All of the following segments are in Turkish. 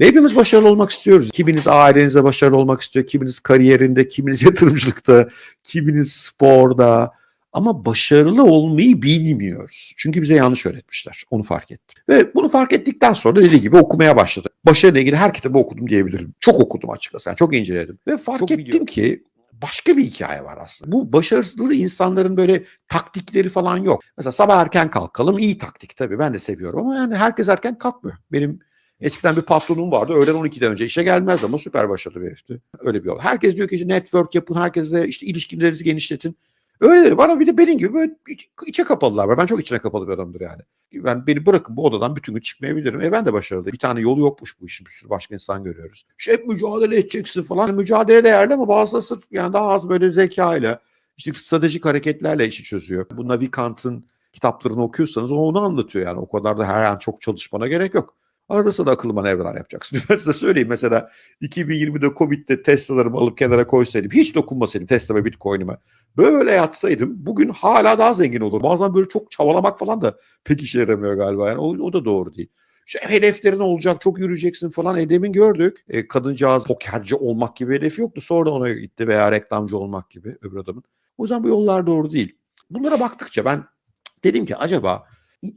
Ve hepimiz başarılı olmak istiyoruz. Kiminiz ailenizde başarılı olmak istiyor, kiminiz kariyerinde, kiminiz yatırımcılıkta, kiminiz sporda. Ama başarılı olmayı bilmiyoruz. Çünkü bize yanlış öğretmişler. Onu fark ettim. Ve bunu fark ettikten sonra dediği gibi okumaya başladım. Başarıyla ilgili her kitabı okudum diyebilirim. Çok okudum açıkçası. Yani çok inceledim. Ve fark Çok ettim biliyorum. ki başka bir hikaye var aslında. Bu başarılı insanların böyle taktikleri falan yok. Mesela sabah erken kalkalım iyi taktik tabii ben de seviyorum ama yani herkes erken kalkmıyor. Benim eskiden bir patronum vardı öğlen 12'den önce işe gelmez ama süper başarılı bir herifti. Öyle bir yol. Herkes diyor ki işte network yapın, herkesle işte ilişkilerinizi genişletin. Öyleleri var ama bir de benim gibi böyle iç- içe kapalılar var. Ben çok içine kapalı bir adamdır yani. Ben beni bırakın bu odadan bütün gün çıkmayabilirim. E ben de başarılı. Bir tane yolu yokmuş bu işin. Bir sürü başka insan görüyoruz. İşte hep mücadele edeceksin falan. Mücadele değerli ama bazıları sırf yani daha az böyle zekayla işte stratejik hareketlerle işi çözüyor. Bu Navi Kant'ın kitaplarını okuyorsanız o onu anlatıyor yani. O kadar da her an çok çalışmana gerek yok. Arada sırada akıllı manevralar yapacaksın. Ben size söyleyeyim mesela 2020'de Covid'de Tesla'larımı alıp kenara koysaydım, hiç dokunmasaydım Tesla ve Bitcoin'ime. Böyle yatsaydım bugün hala daha zengin olur. Bazen böyle çok çabalamak falan da pek işe yaramıyor galiba. Yani o, o da doğru değil. İşte hedeflerin olacak, çok yürüyeceksin falan. E demin gördük. E, kadıncağız pokerci olmak gibi hedefi yoktu. Sonra ona gitti veya reklamcı olmak gibi öbür adamın. O yüzden bu yollar doğru değil. Bunlara baktıkça ben dedim ki acaba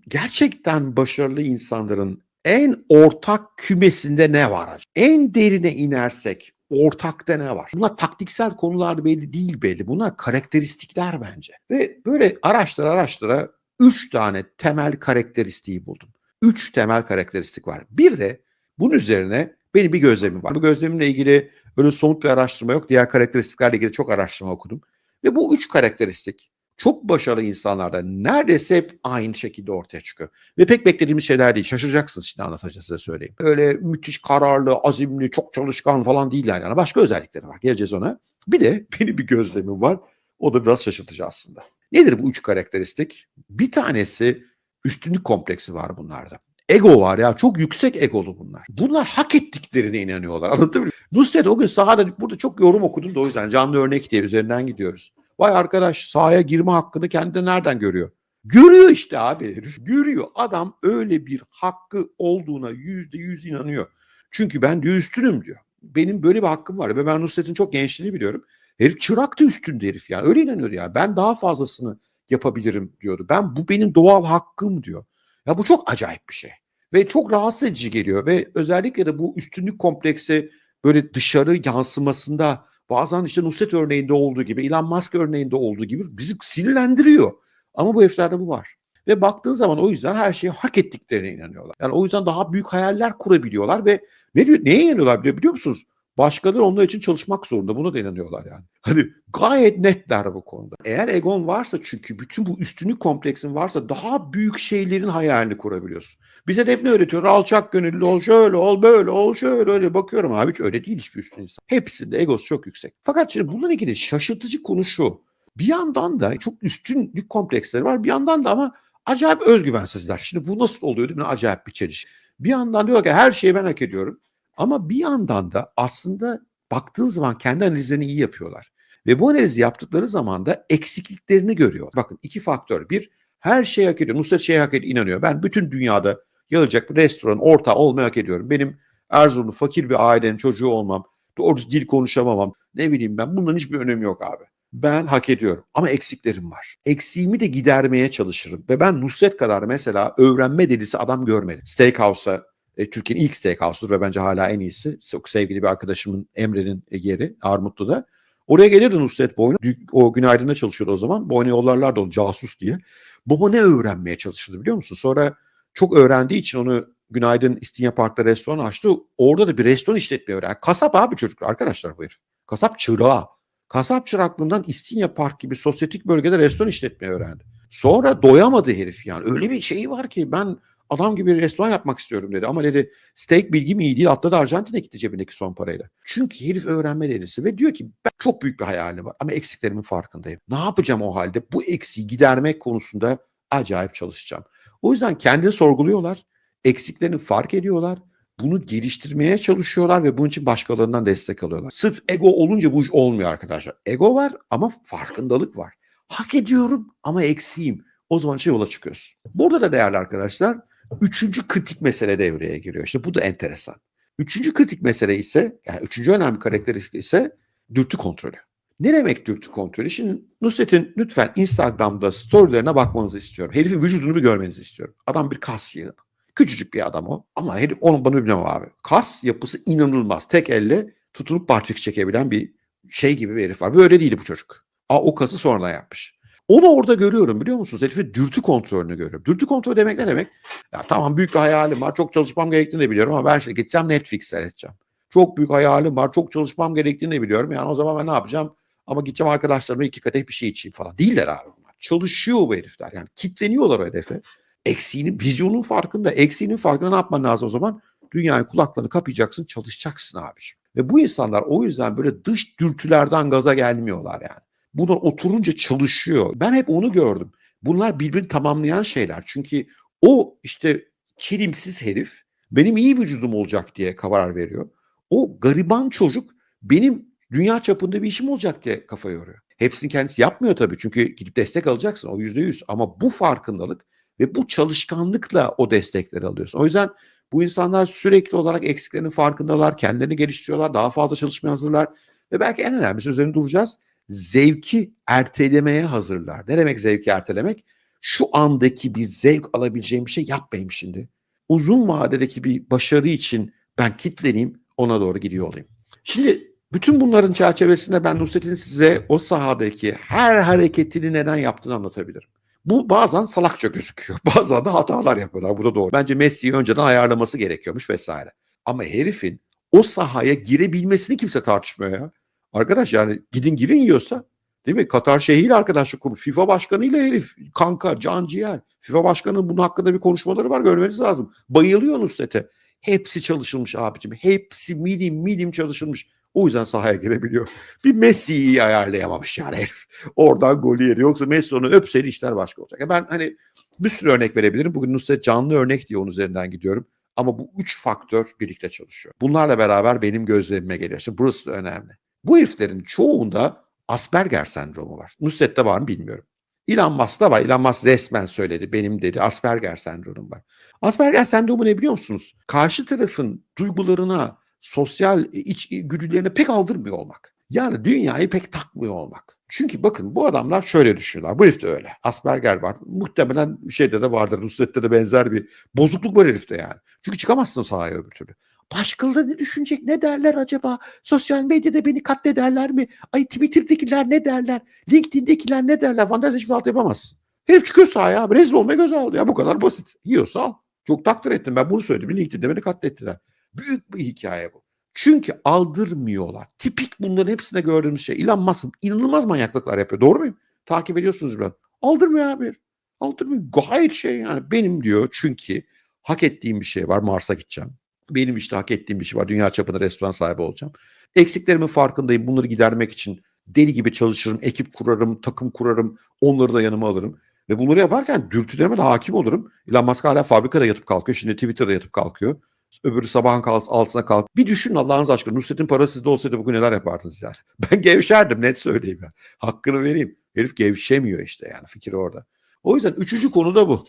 gerçekten başarılı insanların en ortak kümesinde ne var? acaba? En derine inersek ortakta ne var? Bunlar taktiksel konular belli değil belli. Bunlar karakteristikler bence. Ve böyle araştıra araştıra üç tane temel karakteristiği buldum. Üç temel karakteristik var. Bir de bunun üzerine benim bir gözlemim var. Bu gözlemimle ilgili öyle somut bir araştırma yok. Diğer karakteristiklerle ilgili çok araştırma okudum. Ve bu üç karakteristik çok başarılı insanlarda neredeyse hep aynı şekilde ortaya çıkıyor. Ve pek beklediğimiz şeyler değil. Şaşıracaksınız şimdi anlatacağım size söyleyeyim. Öyle müthiş kararlı, azimli, çok çalışkan falan değiller yani. Başka özellikleri var. Geleceğiz ona. Bir de benim bir gözlemim var. O da biraz şaşırtıcı aslında. Nedir bu üç karakteristik? Bir tanesi üstünlük kompleksi var bunlarda. Ego var ya çok yüksek egolu bunlar. Bunlar hak ettiklerine inanıyorlar. Anladın mı? Nusret o gün sahada burada çok yorum okudum da o yüzden canlı örnek diye üzerinden gidiyoruz. Vay arkadaş sahaya girme hakkını kendi nereden görüyor? Görüyor işte abi herif. Görüyor. Adam öyle bir hakkı olduğuna yüzde yüz inanıyor. Çünkü ben diyor üstünüm diyor. Benim böyle bir hakkım var. Ve ben Nusret'in çok gençliğini biliyorum. Herif çıraktı üstünde herif yani. Öyle inanıyor ya. Ben daha fazlasını yapabilirim diyordu. Ben bu benim doğal hakkım diyor. Ya bu çok acayip bir şey. Ve çok rahatsız edici geliyor. Ve özellikle de bu üstünlük kompleksi böyle dışarı yansımasında bazen işte Nusret örneğinde olduğu gibi, Elon Musk örneğinde olduğu gibi bizi sinirlendiriyor. Ama bu heriflerde bu var. Ve baktığın zaman o yüzden her şeyi hak ettiklerine inanıyorlar. Yani o yüzden daha büyük hayaller kurabiliyorlar ve ne neye inanıyorlar biliyor, biliyor musunuz? Başkaları onlar için çalışmak zorunda. Buna da inanıyorlar yani. Hani gayet netler bu konuda. Eğer egon varsa çünkü bütün bu üstünlük kompleksin varsa daha büyük şeylerin hayalini kurabiliyorsun. Bize de hep ne öğretiyor? Alçak gönüllü ol, şöyle ol, böyle ol, şöyle öyle. Bakıyorum abi hiç öyle değil hiçbir üstün insan. Hepsinde egosu çok yüksek. Fakat şimdi bununla ilgili şaşırtıcı konu şu. Bir yandan da çok üstünlük kompleksleri var. Bir yandan da ama acayip özgüvensizler. Şimdi bu nasıl oluyor değil mi? Acayip bir çeliş. Bir yandan diyor ki her şeyi ben hak ediyorum. Ama bir yandan da aslında baktığın zaman kendi analizlerini iyi yapıyorlar. Ve bu analizi yaptıkları zaman da eksikliklerini görüyor. Bakın iki faktör. Bir, her şeyi hak ediyor. Nusret şeyi hak ediyor, inanıyor. Ben bütün dünyada yayılacak bir restoran, ortağı olmayı hak ediyorum. Benim Erzurumlu fakir bir ailenin çocuğu olmam, doğru dil konuşamamam, ne bileyim ben bunların hiçbir önemi yok abi. Ben hak ediyorum ama eksiklerim var. Eksiğimi de gidermeye çalışırım. Ve ben Nusret kadar mesela öğrenme delisi adam görmedim. Steakhouse'a e, Türkiye'nin ilk steakhouse'dur ve bence hala en iyisi. Çok sevgili bir arkadaşımın Emre'nin yeri Armutlu'da. Oraya gelirdi Nusret Boynu. O günaydın'da çalışıyordu o zaman. Boynu yollarlardı onu casus diye. Baba ne öğrenmeye çalışırdı biliyor musun? Sonra çok öğrendiği için onu Günaydın İstinye Park'ta restoran açtı. Orada da bir restoran işletmeyi öğrendi. Kasap abi çocuk arkadaşlar bu herif. Kasap çırağı. Kasap çıraklığından İstinye Park gibi sosyetik bölgede restoran işletmeyi öğrendi. Sonra doyamadı herif yani. Öyle bir şeyi var ki ben adam gibi restoran yapmak istiyorum dedi. Ama dedi steak bilgim iyi değil. Atladı Arjantin'e gitti cebindeki son parayla. Çünkü herif öğrenme delisi ve diyor ki ben çok büyük bir hayalim var ama eksiklerimin farkındayım. Ne yapacağım o halde? Bu eksiği gidermek konusunda acayip çalışacağım. O yüzden kendini sorguluyorlar. Eksiklerini fark ediyorlar. Bunu geliştirmeye çalışıyorlar ve bunun için başkalarından destek alıyorlar. Sırf ego olunca bu iş olmuyor arkadaşlar. Ego var ama farkındalık var. Hak ediyorum ama eksiğim. O zaman şey yola çıkıyorsun. Burada da değerli arkadaşlar üçüncü kritik mesele devreye giriyor. İşte bu da enteresan. Üçüncü kritik mesele ise yani üçüncü önemli karakteristik ise dürtü kontrolü. Ne demek dürtü kontrolü? Şimdi Nusret'in lütfen Instagram'da storylerine bakmanızı istiyorum. Herifin vücudunu bir görmenizi istiyorum. Adam bir kas yığını. Küçücük bir adam o. Ama herif onun bana bilmem abi. Kas yapısı inanılmaz. Tek elle tutunup barfix çekebilen bir şey gibi bir herif var. Böyle değil bu çocuk. Aa, o kası sonradan yapmış. Onu orada görüyorum biliyor musunuz? Herifin dürtü kontrolünü görüyorum. Dürtü kontrolü demek ne demek? Ya tamam büyük bir hayalim var. Çok çalışmam gerektiğini de biliyorum ama ben şimdi gideceğim Netflix seyredeceğim. Çok büyük hayalim var. Çok çalışmam gerektiğini de biliyorum. Yani o zaman ben ne yapacağım? Ama gideceğim arkadaşlarımla iki kadeh bir şey içeyim falan. Değiller abi bunlar. Çalışıyor bu herifler. Yani kitleniyorlar o hedefe. Eksiğinin, vizyonun farkında. Eksiğinin farkında ne yapman lazım o zaman? Dünyayı kulaklarını kapayacaksın, çalışacaksın abiciğim. Ve bu insanlar o yüzden böyle dış dürtülerden gaza gelmiyorlar yani. Bunlar oturunca çalışıyor. Ben hep onu gördüm. Bunlar birbirini tamamlayan şeyler. Çünkü o işte kirimsiz herif benim iyi vücudum olacak diye karar veriyor. O gariban çocuk benim dünya çapında bir işim olacak diye kafa yoruyor. Hepsini kendisi yapmıyor tabii çünkü gidip destek alacaksın o yüzde yüz. Ama bu farkındalık ve bu çalışkanlıkla o destekleri alıyorsun. O yüzden bu insanlar sürekli olarak eksiklerinin farkındalar, kendilerini geliştiriyorlar, daha fazla çalışmaya hazırlar ve belki en önemlisi üzerine duracağız. Zevki ertelemeye hazırlar. Ne demek zevki ertelemek? Şu andaki bir zevk alabileceğim bir şey yapmayayım şimdi. Uzun vadedeki bir başarı için ben kitleneyim, ona doğru gidiyor olayım. Şimdi bütün bunların çerçevesinde ben Nusret'in size o sahadaki her hareketini neden yaptığını anlatabilirim. Bu bazen salakça gözüküyor. Bazen de hatalar yapıyorlar. Bu da doğru. Bence Messi'yi önceden ayarlaması gerekiyormuş vesaire. Ama herifin o sahaya girebilmesini kimse tartışmıyor ya. Arkadaş yani gidin girin yiyorsa değil mi? Katar Şeyhi'yle arkadaşlık kurmuş. FIFA başkanıyla herif kanka can ciğer. FIFA başkanının bunun hakkında bir konuşmaları var görmeniz lazım. Bayılıyor Nusret'e. Hepsi çalışılmış abicim. Hepsi milim milim çalışılmış. O yüzden sahaya girebiliyor. Bir Messi'yi iyi ayarlayamamış yani herif. Oradan golü yeri. Yoksa Messi onu öpseydi işler başka olacak. Ben hani bir sürü örnek verebilirim. Bugün Nusret canlı örnek diye onun üzerinden gidiyorum. Ama bu üç faktör birlikte çalışıyor. Bunlarla beraber benim gözlemime geliyor. Şimdi burası da önemli. Bu heriflerin çoğunda Asperger sendromu var. Nusret'te var mı bilmiyorum. Elon Musk'ta var. Elon Musk resmen söyledi. Benim dedi Asperger sendromum var. Asperger sendromu ne biliyor musunuz? Karşı tarafın duygularına, sosyal iç güdülerine pek aldırmıyor olmak. Yani dünyayı pek takmıyor olmak. Çünkü bakın bu adamlar şöyle düşünüyorlar. Bu herifte öyle. Asperger var. Muhtemelen şeyde de vardır. Nusret'te de benzer bir bozukluk var herifte yani. Çünkü çıkamazsın sahaya öbür türlü. Başkaları ne düşünecek? Ne derler acaba? Sosyal medyada beni katlederler mi? Ay Twitter'dakiler ne derler? LinkedIn'dekiler ne derler? Fantezi hiçbir alt yapamazsın. Herif çıkıyor sahaya. Rezil olmaya göz aldı ya. Bu kadar basit. Yiyorsa al. Çok takdir ettim. Ben bunu söyledim. LinkedIn'de beni katlettiler. Büyük bir hikaye bu. Çünkü aldırmıyorlar. Tipik bunların hepsinde gördüğümüz şey. Elon Musk inanılmaz manyaklıklar yapıyor. Doğru muyum? Takip ediyorsunuz biraz. Aldırmıyor abi. Aldırmıyor. Gayet şey yani. Benim diyor çünkü hak ettiğim bir şey var. Mars'a gideceğim. Benim işte hak ettiğim bir şey var. Dünya çapında restoran sahibi olacağım. Eksiklerimin farkındayım. Bunları gidermek için deli gibi çalışırım. Ekip kurarım, takım kurarım. Onları da yanıma alırım. Ve bunları yaparken dürtülerime de hakim olurum. Elon Musk hala fabrikada yatıp kalkıyor. Şimdi Twitter'da yatıp kalkıyor. Öbürü sabahın kalk, altına kalk. Bir düşünün Allah'ınız aşkına. Nusret'in parası sizde olsaydı bugün neler yapardınız yani. Ben gevşerdim net söyleyeyim. Ya. Hakkını vereyim. Herif gevşemiyor işte yani fikir orada. O yüzden üçüncü konu da bu.